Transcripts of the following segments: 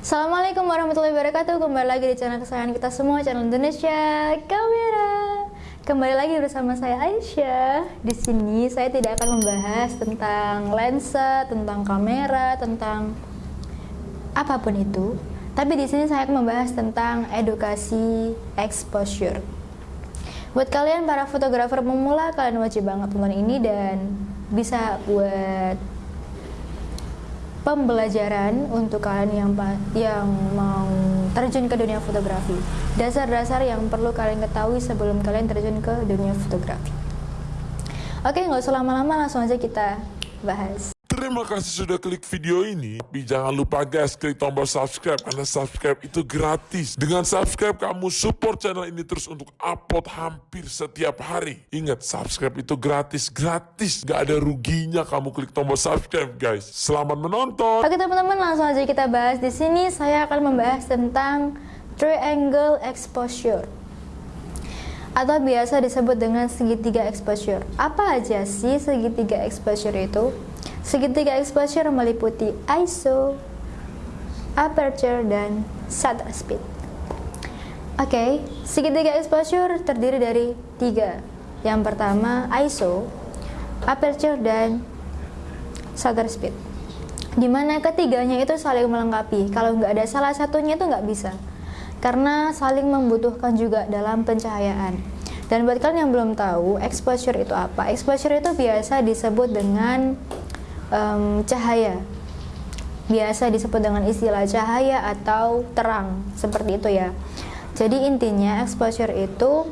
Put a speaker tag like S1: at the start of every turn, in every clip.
S1: Assalamualaikum warahmatullahi wabarakatuh. Kembali lagi di channel kesayangan kita semua Channel Indonesia Kamera. Kembali lagi bersama saya Aisyah. Di sini saya tidak akan membahas tentang lensa Tentang kamera Tentang apa pun itu. Tapi di sini saya akan membahas tentang edukasi exposure. Buat kalian para fotografer pemula Kalian wajib banget tonton ini Dan bisa buat pembelajaran untuk kalian yang yang mau terjun ke dunia fotografi. Dasar-dasar yang perlu kalian ketahui sebelum kalian terjun ke dunia fotografi. Oke, nggak usah lama-lama, langsung aja kita bahas.
S2: Terima kasih sudah klik video ini. Tapi jangan lupa guys, klik tombol subscribe karena subscribe itu gratis. Dengan subscribe kamu support channel ini terus untuk upload hampir setiap hari. Ingat, subscribe itu gratis, gratis. Gak ada ruginya kamu klik tombol subscribe guys. Selamat menonton.
S1: Oke teman-teman, langsung aja kita bahas di sini. Saya akan membahas tentang triangle exposure atau biasa disebut dengan segitiga exposure. Apa aja sih segitiga exposure itu? Segitiga exposure meliputi ISO, aperture, dan shutter speed. Oke, okay, segitiga exposure terdiri dari tiga. Yang pertama ISO, aperture, dan shutter speed. Di mana ketiganya itu saling melengkapi. Kalau nggak ada salah satunya itu nggak bisa. Karena saling membutuhkan juga dalam pencahayaan. Dan buat kalian yang belum tahu, exposure itu apa? Exposure itu biasa disebut dengan um, cahaya. Biasa disebut dengan istilah cahaya atau terang seperti itu ya. Jadi intinya exposure itu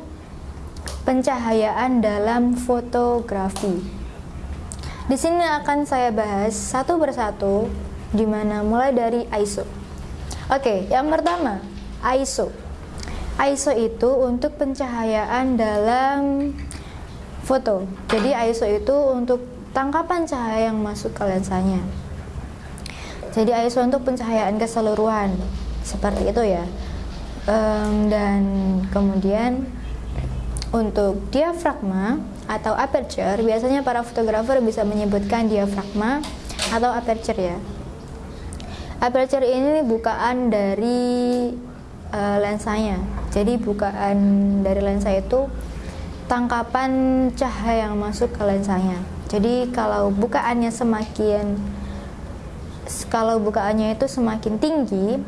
S1: pencahayaan dalam fotografi. Di sini akan saya bahas satu persatu di mana mulai dari ISO oke yang pertama ISO ISO itu untuk pencahayaan dalam foto. Jadi ISO itu untuk tangkapan cahaya yang masuk ke lensanya. Jadi ISO untuk pencahayaan keseluruhan seperti itu ya. Um, dan kemudian untuk diafragma atau aperture biasanya para fotografer bisa menyebutkan diafragma atau aperture ya. Aperture ini bukaan dari uh, lensanya. Jadi bukaan dari lensa itu tangkapan cahaya yang masuk ke lensanya. Jadi kalau bukaannya semakin kalau bukaannya itu semakin tinggi,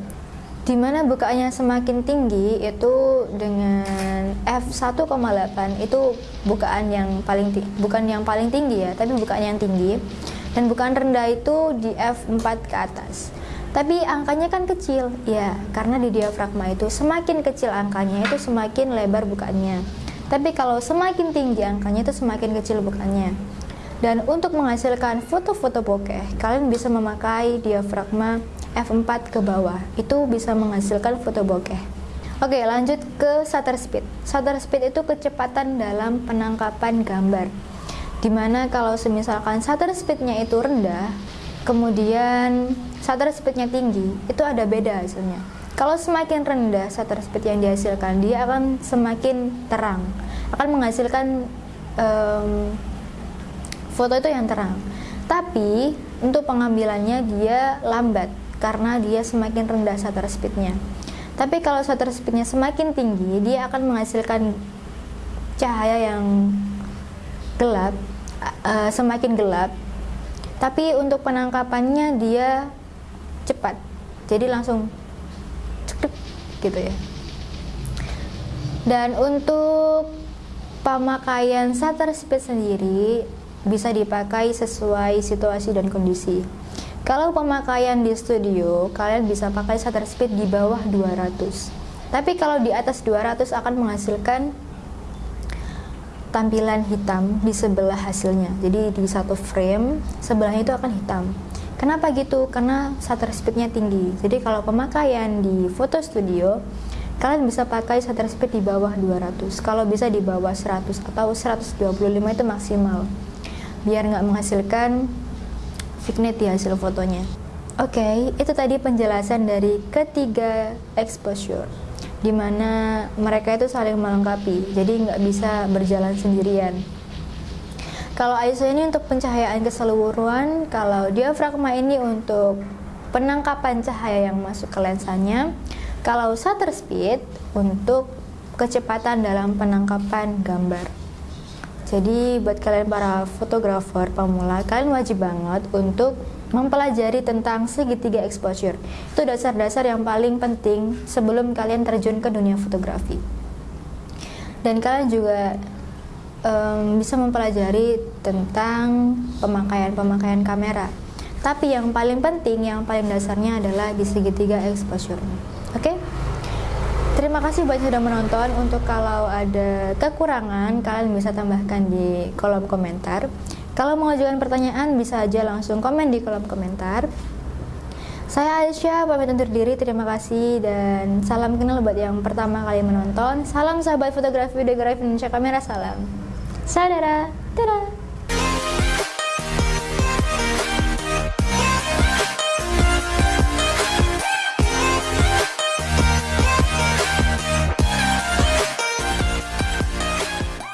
S1: di mana bukaannya semakin tinggi itu dengan f1,8 itu bukaan yang paling bukan yang paling tinggi ya, tapi bukaan yang tinggi. Dan bukaan rendah itu di f4 ke atas. Tapi angkanya kan kecil, ya, karena di diafragma itu semakin kecil angkanya itu semakin lebar bukaannya. Tapi kalau semakin tinggi angkanya itu semakin kecil bukaannya. Dan untuk menghasilkan foto-foto bokeh, kalian bisa memakai diafragma f4 ke bawah. Itu bisa menghasilkan foto bokeh. Oke, lanjut ke shutter speed. Shutter speed itu kecepatan dalam penangkapan gambar. Di mana kalau semisalkan shutter speednya itu rendah, kemudian shutter speednya tinggi, itu ada beda hasilnya. Kalau semakin rendah shutter speed yang dihasilkan, dia akan semakin terang, akan menghasilkan um, foto itu yang terang. Tapi untuk pengambilannya dia lambat karena dia semakin rendah shutter speednya. Tapi kalau shutter speednya semakin tinggi dia akan menghasilkan cahaya yang gelap uh, semakin gelap. Tapi untuk penangkapannya dia cepat. Jadi langsung cekik gitu ya. Dan untuk pemakaian shutter speed sendiri bisa dipakai sesuai situasi dan kondisi. Kalau pemakaian di studio, kalian bisa pakai shutter speed di bawah 200. Tapi kalau di atas 200 akan menghasilkan tampilan hitam di sebelah hasilnya. Jadi di satu frame sebelahnya itu akan hitam. Kenapa gitu? Karena shutter speednya tinggi. Jadi kalau pemakaian di foto studio, kalian bisa pakai shutter speed di bawah 200. Kalau bisa di bawah 100 atau 125 itu maksimal biar nggak menghasilkan vignette di hasil fotonya. Oke, okay, itu tadi penjelasan dari ketiga exposure, di mana mereka itu saling melengkapi, jadi nggak bisa berjalan sendirian. Kalau ISO ini untuk pencahayaan keseluruhan, kalau diafragma ini untuk penangkapan cahaya yang masuk ke lensanya. Kalau shutter speed untuk kecepatan dalam penangkapan gambar. Jadi buat kalian para fotografer pemula, kalian wajib banget untuk mempelajari tentang segitiga exposure. Itu dasar-dasar yang paling penting sebelum kalian terjun ke dunia fotografi. Dan kalian juga um, bisa mempelajari tentang pemakaian-pemakaian kamera. Tapi yang paling penting, yang paling dasarnya adalah di segitiga exposure. Terima kasih buat sudah menonton. Untuk kalau ada kekurangan, kalian bisa tambahkan di kolom komentar. Kalau mengajukan pertanyaan, bisa aja langsung komen di kolom komentar. Saya Aisyah, pamit undur diri. Terima kasih dan salam kenal buat yang pertama kali menonton. Salam sahabat fotografi, videografi Indonesia Kamera, salam. Saudara, dadah.